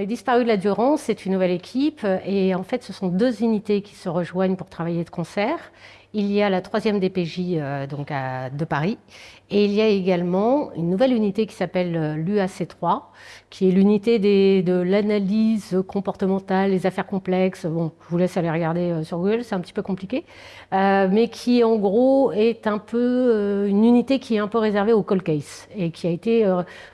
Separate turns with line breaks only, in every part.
Les disparus de la Durance, c'est une nouvelle équipe et en fait ce sont deux unités qui se rejoignent pour travailler de concert. Il y a la troisième DPJ euh, donc de Paris et il y a également une nouvelle unité qui s'appelle euh, l'UAC3 qui est l'unité de l'analyse comportementale, les affaires complexes. Bon, je vous laisse aller regarder euh, sur Google, c'est un petit peu compliqué, mais qui en gros est un peu une unité qui est un peu réservée au cold case et qui a été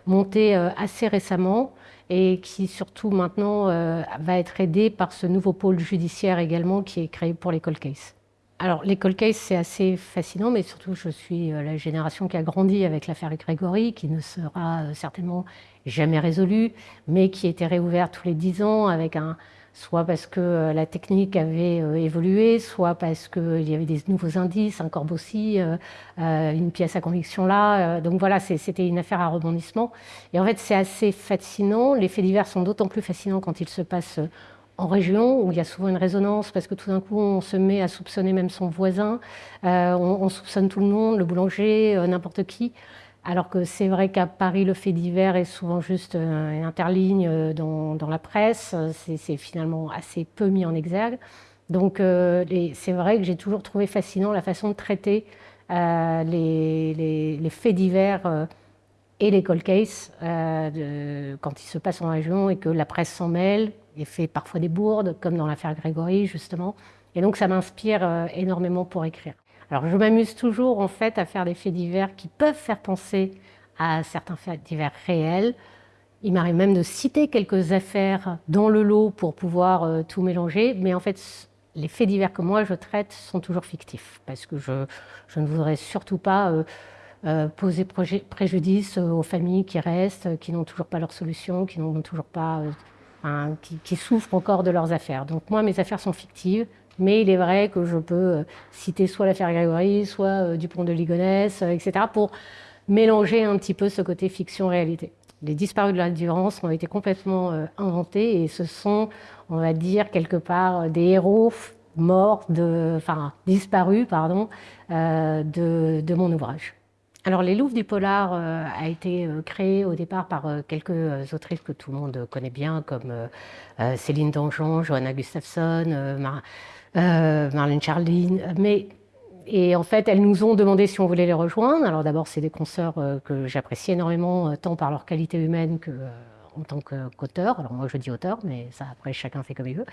montée assez récemment et qui surtout maintenant euh, va être aidé par ce nouveau pôle judiciaire également qui est créé pour les cold cases. Alors les cold cases c'est assez fascinant mais surtout je suis euh, la génération qui a grandi avec l'affaire Grégory qui ne sera euh, certainement jamais résolue mais qui était réouverte tous les dix ans avec un, soit parce que euh, la technique avait euh, évolué, soit parce qu'il y avait des nouveaux indices, un corbeau euh, une pièce à conviction là. Donc voilà, c'était une affaire à rebondissement. Et en fait, c'est assez fascinant. Les faits divers sont d'autant plus fascinants quand ils se passent en région, où il y a souvent une résonance, parce que tout d'un coup, on se met à soupçonner même son voisin, on, soupçonne tout le monde, le boulanger, n'importe qui. Alors que c'est vrai qu'à Paris, le fait divers est souvent juste euh, une interligne euh, dans, la presse. C'est finalement assez peu mis en exergue. Donc euh, c'est vrai que j'ai toujours trouvé fascinant la façon de traiter les, faits divers et les cold cases quand ils se passent en région et que la presse s'en mêle et fait parfois des bourdes, comme dans l'affaire Grégory justement. Et donc ça m'inspire énormément pour écrire. Alors je m'amuse toujours en fait à faire des faits divers qui peuvent faire penser à certains faits divers réels. Il m'arrive même de citer quelques affaires dans le lot pour pouvoir euh, tout mélanger, mais en fait les faits divers que moi je traite sont toujours fictifs parce que je, ne voudrais surtout pas euh, euh, poser préjudice aux familles qui restent, qui n'ont toujours pas leur solution, qui n'ont toujours pas, qui, qui souffrent encore de leurs affaires. Donc moi mes affaires sont fictives, mais il est vrai que je peux euh, citer soit l'affaire Grégory, soit euh, Dupont de Ligonnès, euh, etc., pour mélanger un petit peu ce côté fiction-réalité. Les disparus de la Durance ont été complètement inventés et ce sont, on va dire, quelque part des héros morts, de, enfin disparus, pardon, de, de, mon ouvrage. Alors, Les Louvres du Polar a été créé au départ par quelques autrices que tout le monde connaît bien, comme Céline Dangean, Johanna Gustafsson, euh, Marlène Charline, mais et en fait, elles nous ont demandé si on voulait les rejoindre. Alors d'abord, c'est des consoeurs euh, que j'apprécie énormément, euh, tant par leur qualité humaine que en tant qu'auteur. Alors moi, je dis auteur, mais ça, après, chacun fait comme il veut.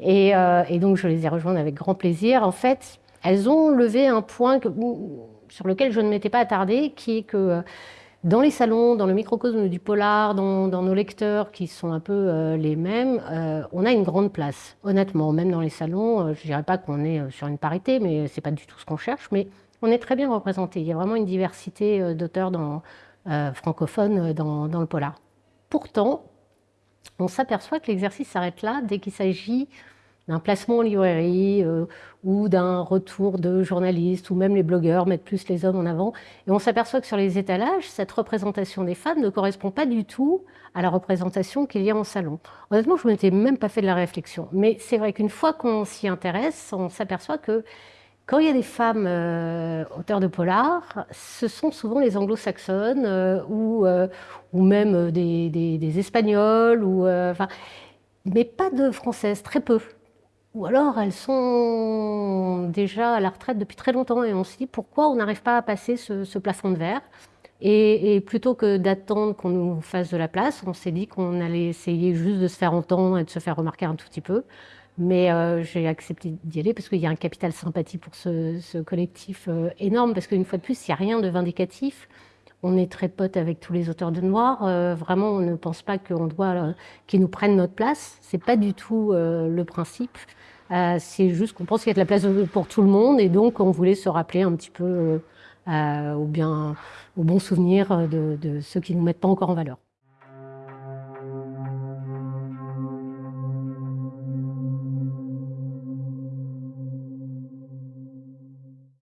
Et, et, donc, je les ai rejointes avec grand plaisir. En fait, elles ont levé un point sur lequel je ne m'étais pas attardée, qui est que dans les salons, dans le microcosme du polar, dans, nos lecteurs qui sont un peu euh, les mêmes, euh, on a une grande place, honnêtement. Même dans les salons, euh, je ne dirais pas qu'on est sur une parité, mais ce n'est pas du tout ce qu'on cherche, mais on est très bien représenté. Il y a vraiment une diversité d'auteurs francophones dans, le polar. Pourtant, on s'aperçoit que l'exercice s'arrête là dès qu'il s'agit d'un placement en librairie euh, ou d'un retour de journalistes ou même les blogueurs mettent plus les hommes en avant. Et on s'aperçoit que sur les étalages, cette représentation des femmes ne correspond pas du tout à la représentation qu'il y a en salon. Honnêtement, je ne m'étais même pas fait de la réflexion. Mais c'est vrai qu'une fois qu'on s'y intéresse, on s'aperçoit que quand il y a des femmes euh, auteurs de polar, ce sont souvent les anglo-saxonnes euh, ou, ou même des, des, des espagnols, ou, enfin, mais pas de françaises, très peu ou alors elles sont déjà à la retraite depuis très longtemps et on se dit pourquoi on n'arrive pas à passer ce, plafond de verre? Et, plutôt que d'attendre qu'on nous fasse de la place, on s'est dit qu'on allait essayer juste de se faire entendre et de se faire remarquer un tout petit peu. Mais euh, j'ai accepté d'y aller parce qu'il y a un capital sympathie pour ce, collectif euh, énorme, parce qu'une fois de plus, il n'y a rien de vindicatif. On est très potes avec tous les auteurs de noir. Euh, vraiment, on ne pense pas qu'on doit qu'ils nous prennent notre place. C'est pas du tout le principe. Euh, c'est juste qu'on pense qu'il y a de la place pour tout le monde et donc on voulait se rappeler un petit peu euh, au, bien, au bon souvenir de, de ceux qui nous mettent pas encore en valeur.